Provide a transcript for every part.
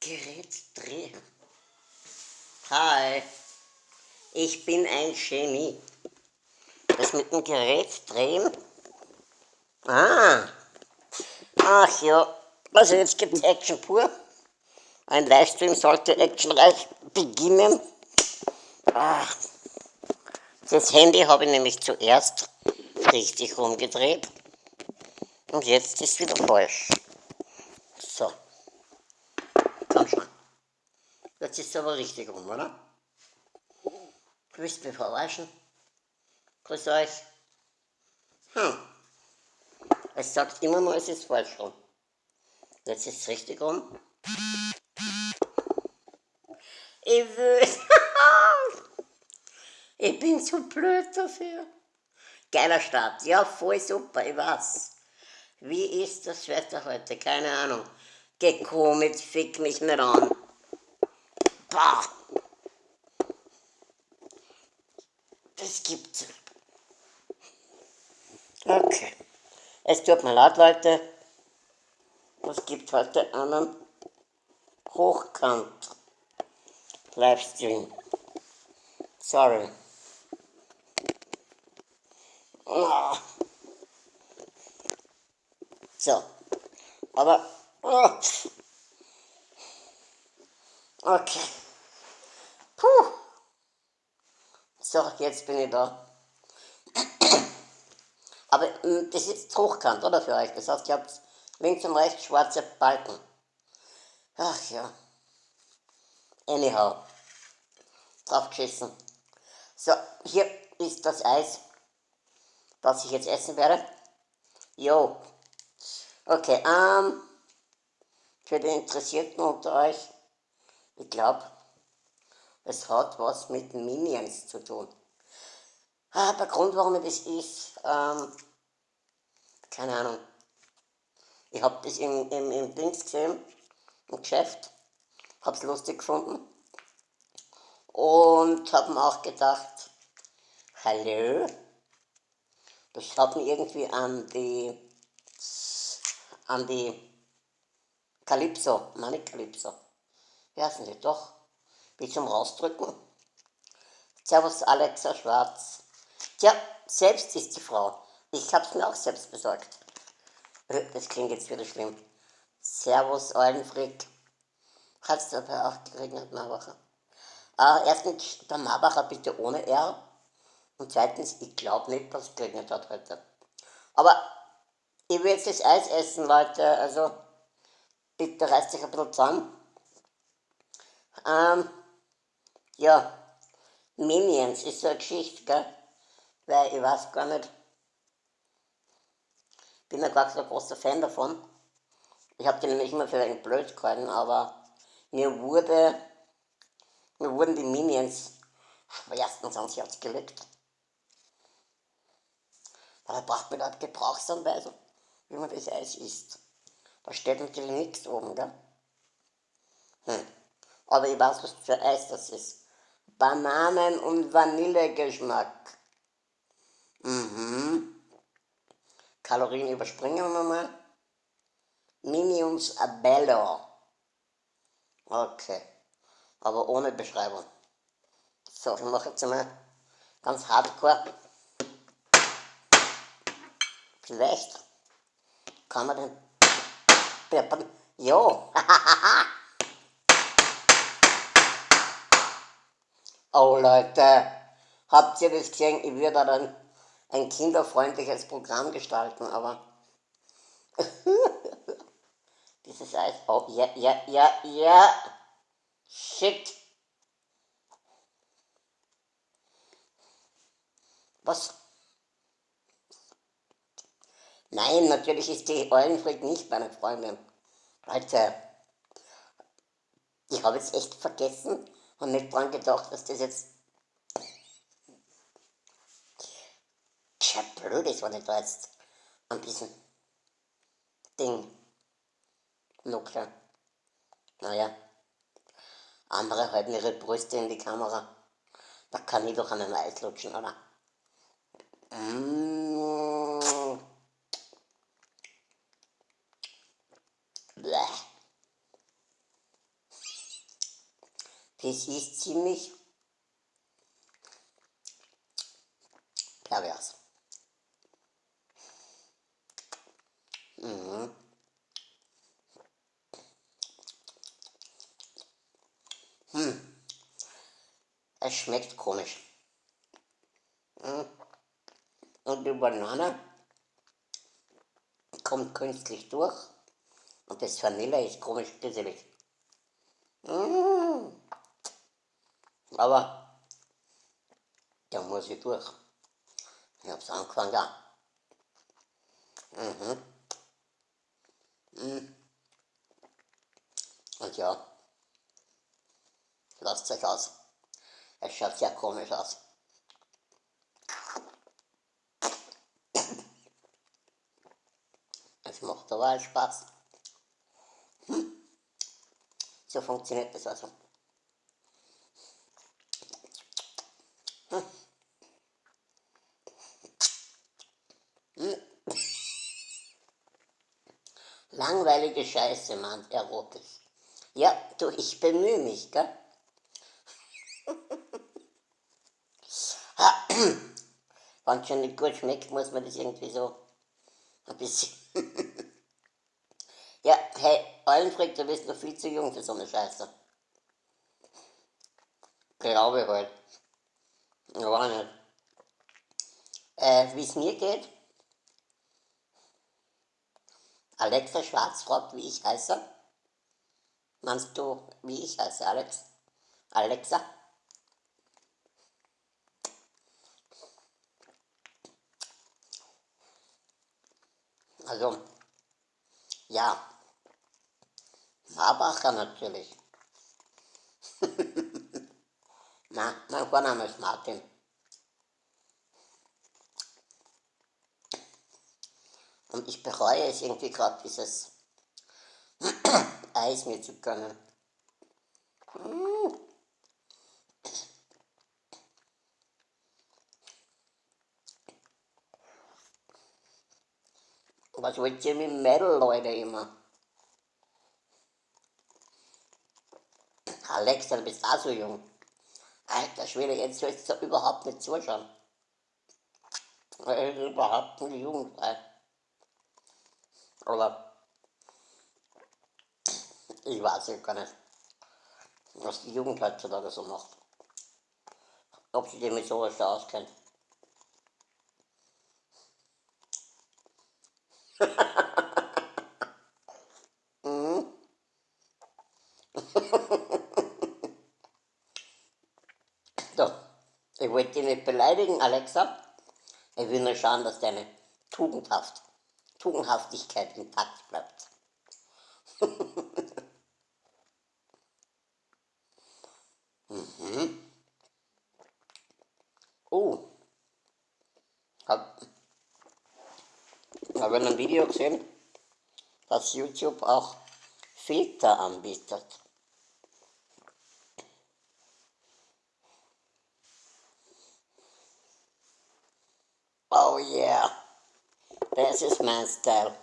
Gerät drehen. Hi, ich bin ein Genie. Das mit dem Gerät drehen? Ah, ach ja, also jetzt gibt es Action pur. Ein Livestream sollte actionreich beginnen. Ach, das Handy habe ich nämlich zuerst richtig rumgedreht und jetzt ist wieder falsch. So. Komm schon. Jetzt ist es aber richtig rum, oder? Grüßt mich verarschen. Grüß euch. Hm. Es sagt immer nur, es ist falsch rum. Jetzt ist es richtig rum. Ich will. ich bin zu blöd dafür. Geiler Start. Ja, voll super, ich weiß. Wie ist das Wetter heute? Keine Ahnung. Geh mit, fick mich nicht an. Bah. Das gibt's. Okay. Es tut mir leid, Leute. Es gibt heute einen Hochkant Livestream. Sorry. So. Aber. Oh. Okay. So, jetzt bin ich da. Aber hm, das ist hochkant, oder für euch? Das heißt, ihr habt links und rechts schwarze Balken. Ach ja. Anyhow. Draufgeschissen. So, hier ist das Eis, das ich jetzt essen werde. Jo. Okay, ähm, für die Interessierten unter euch, ich glaube, es hat was mit Minions zu tun. Ah, der Grund, warum ich das ist, ähm, keine Ahnung. Ich habe das im, im, im Dings gesehen, im Geschäft, habe es lustig gefunden und habe mir auch gedacht, hallo, das hat mich irgendwie an die, an die Calypso, meine Calypso, wie heißen die doch, wie zum Rausdrücken. Servus Alexa Schwarz. Tja, selbst ist die Frau. Ich hab's mir auch selbst besorgt. Äh, das klingt jetzt wieder schlimm. Servus Eulenfrick. Hat's dabei auch geregnet, Marbacher? Äh, erstens, der Marbacher bitte ohne R. Und zweitens, ich glaube nicht, dass es geregnet hat heute. Aber ich will jetzt das Eis essen, Leute. Also, bitte reißt euch ein bisschen zusammen. Ähm, ja, Minions ist so eine Geschichte, gell? Weil ich weiß gar nicht, bin ja gar so ein großer Fan davon. Ich habe die nämlich immer für einen blöd gehalten, aber mir wurde, mir wurden die Minions schwerstens ans Herz gelegt. Da braucht man halt Gebrauchsanweisung, wie man das Eis isst. Da steht natürlich nichts oben, gell? Hm. Aber ich weiß, was für Eis das ist. Bananen- und Vanillegeschmack. Mhm. Kalorien überspringen wir mal. Minions Abello. Okay. Aber ohne Beschreibung. So, ich mache jetzt mal ganz hardcore. Vielleicht kann man den Peppern. Jo! oh Leute, habt ihr das gesehen? Ich würde dann ein kinderfreundliches Programm gestalten, aber dieses Eis, oh, ja, ja, ja, ja, shit. Was? Nein, natürlich ist die Eulenfried nicht meine Freundin. Leute, ich habe jetzt echt vergessen und nicht dran gedacht, dass das jetzt ja blöd ist, wenn ich da jetzt an diesem Ding nuckle. Naja, andere halten ihre Brüste in die Kamera. Da kann ich doch an den Eis lutschen, oder? Mmh. Das ist ziemlich pervers. Mhm. Hm. Es schmeckt komisch. Mhm. Und die Banane kommt künstlich durch und das Vanille ist komisch grisselig. Mmh. Aber da muss ich durch. Ich hab's angefangen da. Mhm. Mhm. Und ja, lasst euch aus. Es schaut sehr komisch aus. Es macht aber Spaß. Hm. So funktioniert das also. Hm. Hm. Langweilige Scheiße, Mann, Herr Rotes. Ja, du, ich bemühe mich, gell? Wenn es schon nicht gut schmeckt, muss man das irgendwie so ein bisschen ja, hey, Allenfried, du bist noch viel zu jung für so eine Scheiße. Glaube halt. Aber nicht. Äh, wie es mir geht? Alexa Schwarz fragt, wie ich heiße. Meinst du, wie ich heiße, Alex? Alexa? Also, ja, Marbacher natürlich. Na, mein Vorname ist Martin. Und ich bereue es irgendwie gerade, dieses Eis mir zu gönnen. Was wollt ihr mit Mädel, Leute, immer? Alexa, du bist auch so jung. Alter Schwede, jetzt sollst du überhaupt nicht zuschauen. Das ist überhaupt nicht jugendfrei. Oder ich weiß ja gar nicht, was die Jugend heutzutage so macht. Ob sie sich mit sowas da auskennt. mhm. so, ich wollte dich nicht beleidigen, Alexa. Ich will nur schauen, dass deine Tugendhaft, Tugendhaftigkeit intakt bleibt. mhm. Oh. Hab, habe ein Video gesehen, dass YouTube auch Filter anbietet. Oh yeah, das ist mein Style.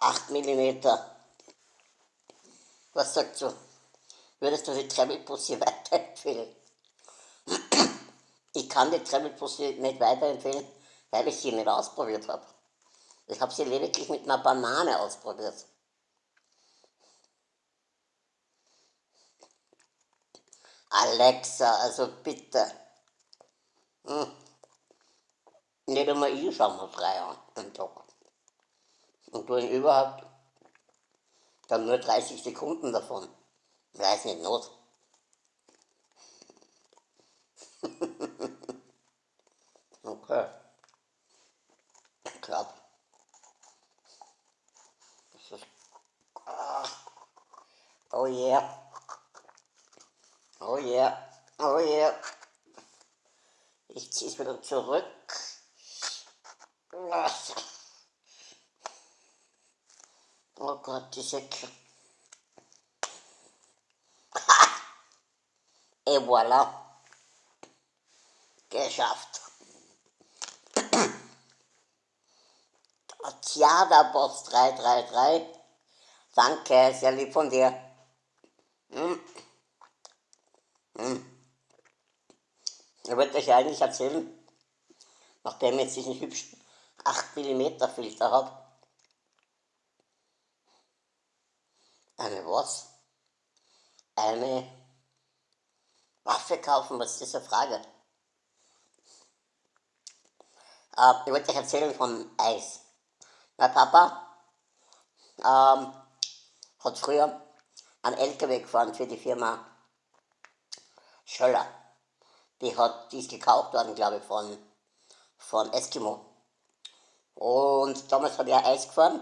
8 mm. Was sagst du? Würdest du die Tremmelpussy weiterempfehlen? Ich kann die Tremmelpussy nicht weiterempfehlen, weil ich sie nicht ausprobiert habe. Ich habe sie lediglich mit einer Banane ausprobiert. Alexa, also bitte. Hm. Nicht einmal ich schaue mir frei an am Tag. Und du überhaupt dann nur 30 Sekunden davon. Weiß nicht not. okay. Klar. Das ist. Ah. Oh yeah. Oh yeah. Oh yeah. Ich ziehe es wieder zurück. Oh Gott, diese... Et voilà. Geschafft. Tjada Boss 333. Danke, sehr lieb von dir. Hm. Hm. Ich wollte euch eigentlich erzählen, nachdem jetzt diesen hübschen 8 mm Filter habe, eine was? Eine Waffe kaufen, was ist das eine Frage? Äh, ich wollte euch erzählen von Eis. Mein Papa ähm, hat früher einen LKW gefahren für die Firma Schöller. Die, hat, die ist gekauft worden, glaube ich, von, von Eskimo. Und damals habe ich Eis gefahren.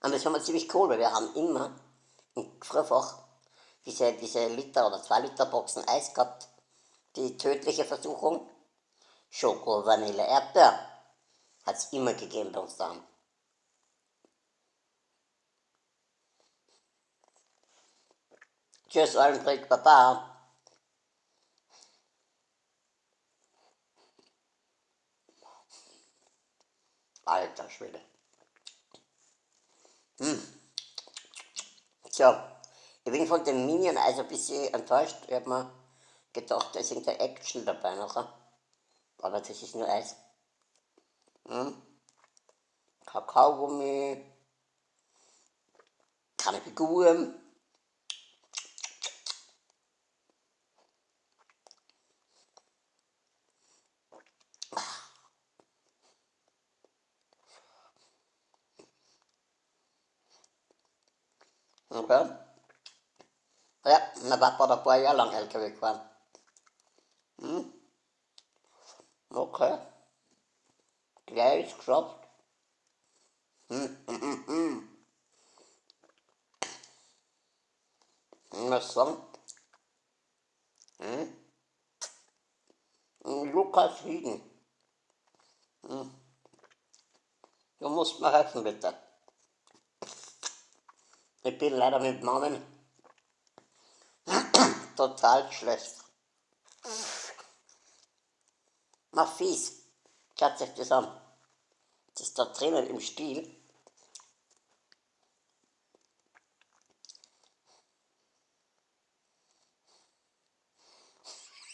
Und das war mir ziemlich cool, weil wir haben immer im Frühfach diese, diese Liter oder 2 Liter Boxen Eis gehabt. Die tödliche Versuchung, Schoko, Vanille, Erdbeer, hat es immer gegeben bei uns daheim. Tschüss, Allenbrick, Baba. Alter Schwede. Hm. So, ich bin von dem Minion also ein bisschen enttäuscht. Ich habe mir gedacht, da ist irgendeine Action dabei nachher. Aber das ist nur Eis. Hm. Kakaogummi. Keine Figuren. Okay. Hat ein paar Jahre lang LKW gefahren. Hm. Okay. Gleich ist geschafft. Hm? Lukas Hieden. Hm. Du musst mir helfen, bitte. Ich bin leider mit Namen total schlecht. Mach fies. Schaut euch das an. Das ist da drinnen im Stiel.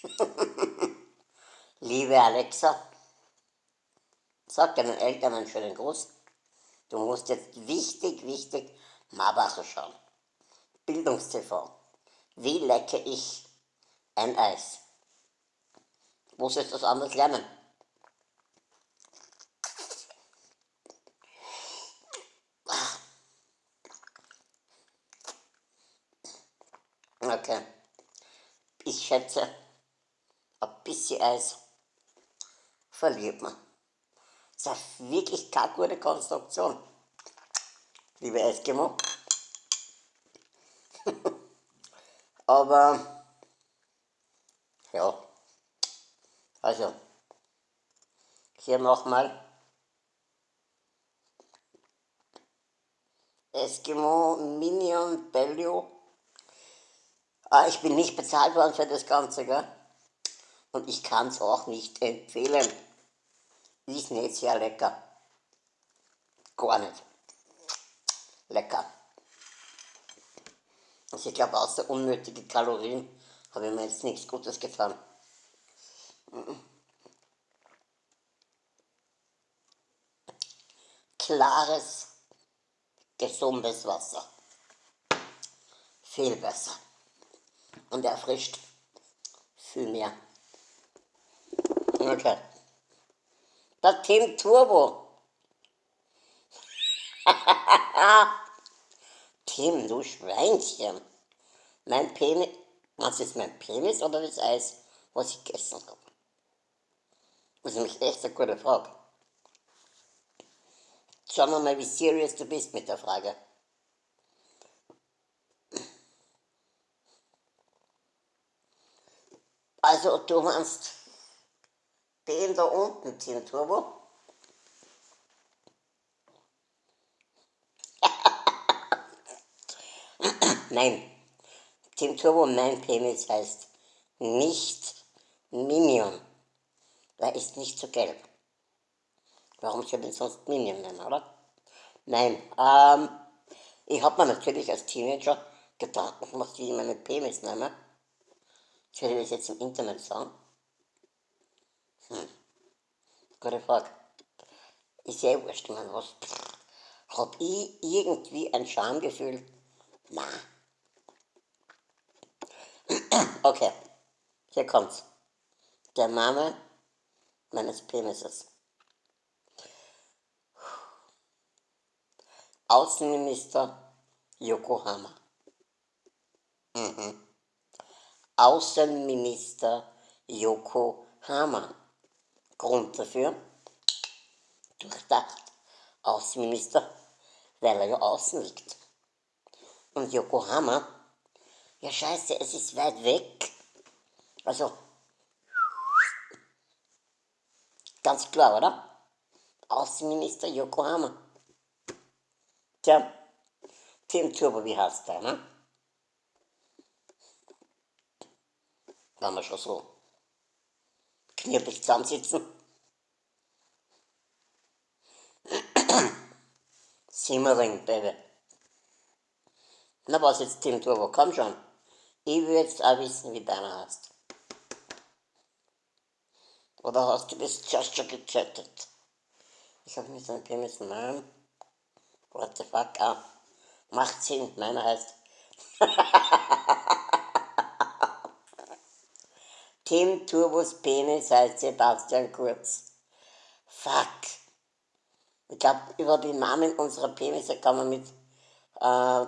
Liebe Alexa, sag deinen Eltern einen schönen Gruß. Du musst jetzt wichtig, wichtig Marbacher schauen. Bildungstv. Wie lecke ich ein Eis? Wo soll ich das anders lernen? Okay. Ich schätze, ein bisschen Eis verliert man. Das ist eine wirklich keine gute Konstruktion liebe Eskimo. Aber, ja, also, hier nochmal. Eskimo Minion Bellio. Ah, ich bin nicht bezahlt worden für das Ganze, gell? Und ich kann es auch nicht empfehlen. Ist nicht sehr lecker. Gar nicht lecker. Also ich glaube, außer unnötige Kalorien habe ich mir jetzt nichts Gutes getan. Klares, gesundes Wasser. Viel besser. Und erfrischt viel mehr. Okay. Das Team Turbo Tim, du Schweinchen. Mein Penis, was ist mein Penis oder das Eis, was ich gegessen habe? Das ist nämlich echt eine gute Frage. Schauen wir mal, wie serious du bist mit der Frage. Also, du meinst den da unten, Tim Turbo? Nein, Team Turbo Mein Penis heißt nicht Minion. Der ist nicht so gelb. Warum soll denn sonst Minion nennen, oder? Nein, ähm, ich habe mir natürlich als Teenager Gedanken gemacht, wie ich meinen Penis nehme. Ich werde das jetzt im Internet sagen. Hm. Gute Frage. Ist ja wurscht, man was. Hab ich irgendwie ein Schamgefühl? Na. Okay, hier kommt's. Der Name meines Penises. Außenminister Yokohama. Mhm. Außenminister Yokohama. Grund dafür? Durchdacht. Außenminister, weil er ja außen liegt. Und Yokohama, ja scheiße, es ist weit weg. Also, ganz klar, oder? Außenminister Yokohama. Tja, Tim Turbo, wie heißt der, ne? Wenn wir schon so knirbig zusammensitzen. Simmering, Baby. Na was jetzt, Tim Turbo, komm schon. Ich will jetzt auch wissen, wie deiner heißt. Oder hast du das just schon gechattet? Ich habe mir so ein Penis Namen. What the fuck? Ah, macht Sinn, meiner heißt. Tim Turbos Penis heißt Sebastian Kurz. Fuck. Ich glaube, über die Namen unserer Penisse kann man mit äh,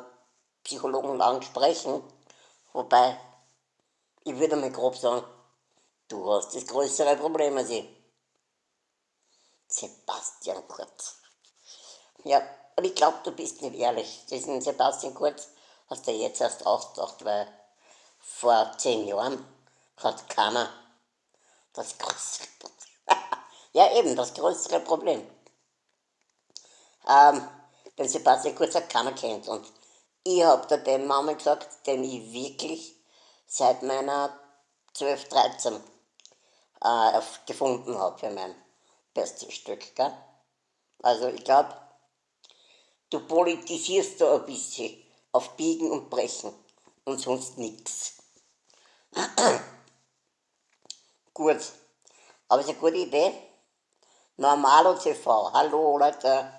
Psychologen lang sprechen. Wobei, ich würde mal grob sagen, du hast das größere Problem als ich. Sebastian Kurz. Ja, und ich glaube, du bist nicht ehrlich. Diesen Sebastian Kurz hast du jetzt erst ausgedacht, weil vor zehn Jahren hat keiner das größere Problem. ja, eben, das größere Problem. Ähm, den Sebastian Kurz hat keiner kennt und ich habe da den Namen gesagt, den ich wirklich seit meiner 12, 13 äh, gefunden habe für mein bestes Stück. Gell? Also ich glaube, du politisierst da ein bisschen auf Biegen und Brechen und sonst nichts. Gut, aber es ist eine gute Idee. Normalo TV, hallo Leute.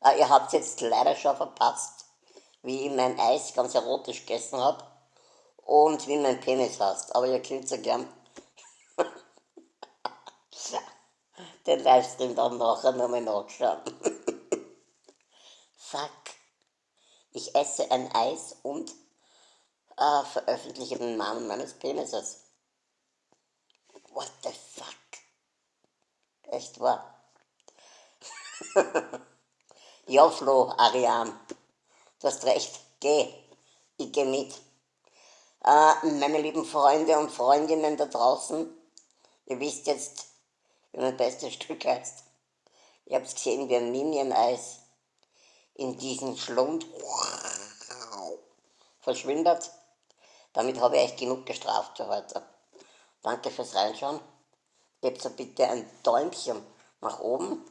Äh, ihr habt jetzt leider schon verpasst, wie ich mein Eis ganz erotisch gegessen habe und wie mein Penis heißt. Aber ihr könnt ja gern den Livestream dann nachher nochmal nachschauen. Fuck. Ich esse ein Eis und äh, veröffentliche den Namen meines Penises. What the fuck? Echt wahr? ja, Flo, Ariane, du hast recht, geh, ich geh mit. Äh, meine lieben Freunde und Freundinnen da draußen, ihr wisst jetzt, wie mein bestes Stück heißt. Ihr habt gesehen, wie ein Minion-Eis in diesen Schlund verschwindet. Damit habe ich euch genug gestraft für heute. Danke fürs Reinschauen. Gebt so bitte ein Däumchen nach oben.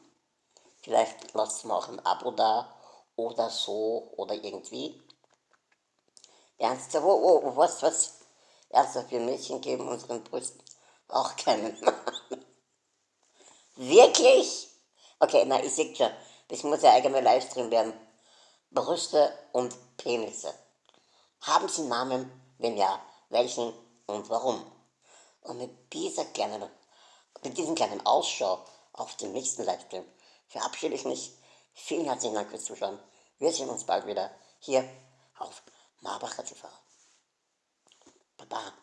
Vielleicht lasst mir auch ein Abo da oder so oder irgendwie. Ernsthaft, oh, oh, was, was? Ernsthaft, wir Mädchen geben unseren Brüsten auch keinen. Wirklich? Okay, na, ich sehe schon, das muss ja eigener Livestream werden. Brüste und Penisse. Haben sie Namen? Wenn ja, welchen und warum? Und mit dieser kleinen, mit diesem kleinen Ausschau auf den nächsten Livestream verabschiede ich mich. Vielen herzlichen Dank fürs Zuschauen. Wir sehen uns bald wieder hier auf Marbacher TV. Baba.